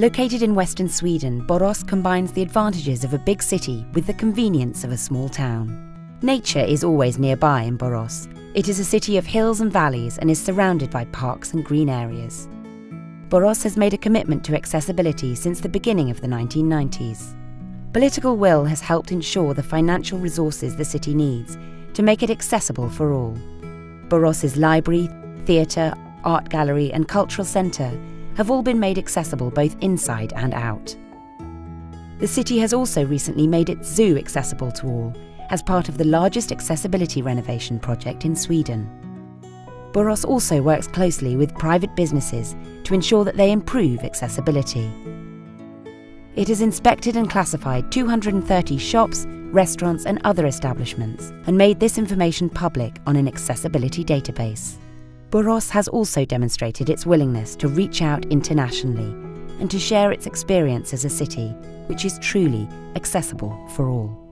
Located in western Sweden, Borås combines the advantages of a big city with the convenience of a small town. Nature is always nearby in Borås. It is a city of hills and valleys and is surrounded by parks and green areas. Borås has made a commitment to accessibility since the beginning of the 1990s. Political will has helped ensure the financial resources the city needs to make it accessible for all. Borås's library, theatre, art gallery and cultural centre have all been made accessible both inside and out. The city has also recently made its zoo accessible to all as part of the largest accessibility renovation project in Sweden. Borås also works closely with private businesses to ensure that they improve accessibility. It has inspected and classified 230 shops, restaurants and other establishments and made this information public on an accessibility database. Borås has also demonstrated its willingness to reach out internationally and to share its experience as a city which is truly accessible for all.